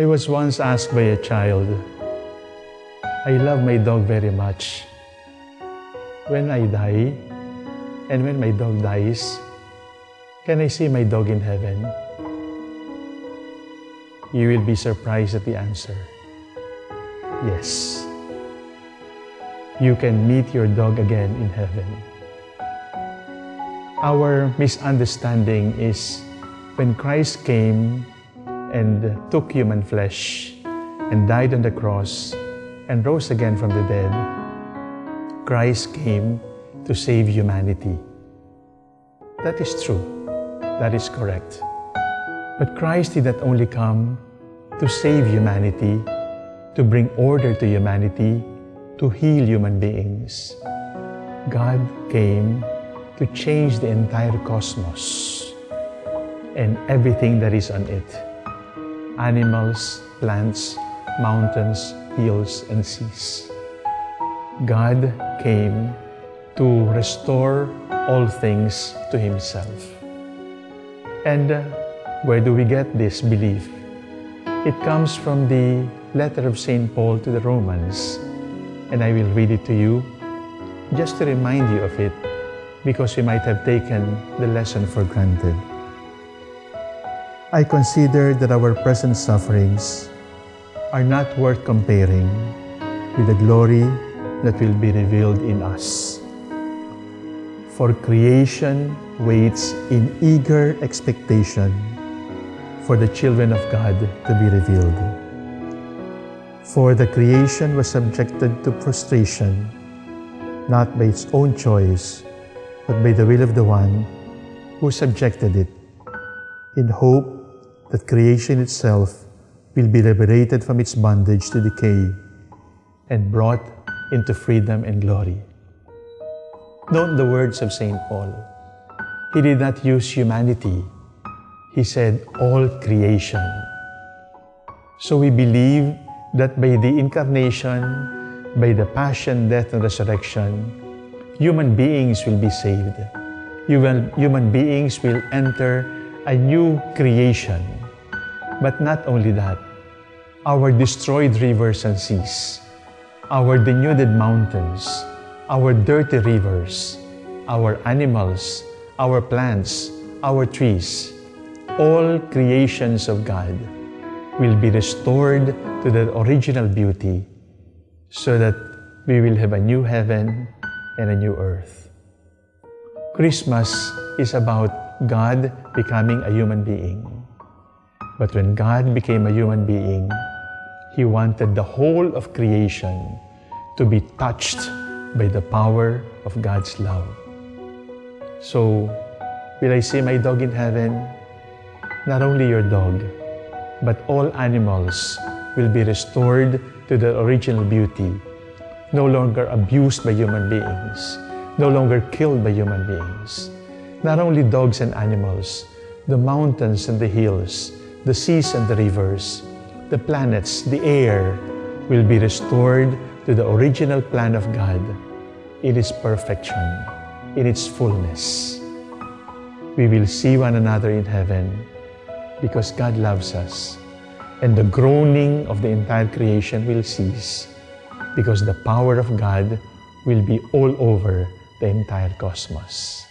I was once asked by a child, I love my dog very much. When I die, and when my dog dies, can I see my dog in heaven? You will be surprised at the answer. Yes. You can meet your dog again in heaven. Our misunderstanding is when Christ came and took human flesh and died on the cross and rose again from the dead, Christ came to save humanity. That is true. That is correct. But Christ did not only come to save humanity, to bring order to humanity, to heal human beings. God came to change the entire cosmos and everything that is on it. Animals, plants, mountains, hills, and seas. God came to restore all things to Himself. And where do we get this belief? It comes from the letter of St. Paul to the Romans, and I will read it to you just to remind you of it because we might have taken the lesson for granted. I consider that our present sufferings are not worth comparing with the glory that will be revealed in us. For creation waits in eager expectation for the children of God to be revealed. For the creation was subjected to frustration, not by its own choice, but by the will of the one who subjected it, in hope that creation itself will be liberated from its bondage to decay and brought into freedom and glory. Note the words of St. Paul. He did not use humanity. He said all creation. So we believe that by the incarnation, by the passion, death, and resurrection, human beings will be saved. Human, human beings will enter a new creation. But not only that, our destroyed rivers and seas, our denuded mountains, our dirty rivers, our animals, our plants, our trees, all creations of God will be restored to their original beauty so that we will have a new heaven and a new earth. Christmas is about God becoming a human being. But when God became a human being, He wanted the whole of creation to be touched by the power of God's love. So, will I see my dog in heaven? Not only your dog, but all animals will be restored to their original beauty, no longer abused by human beings, no longer killed by human beings. Not only dogs and animals, the mountains and the hills, the seas and the rivers, the planets, the air will be restored to the original plan of God in its perfection, in its fullness. We will see one another in heaven because God loves us. And the groaning of the entire creation will cease because the power of God will be all over the entire cosmos.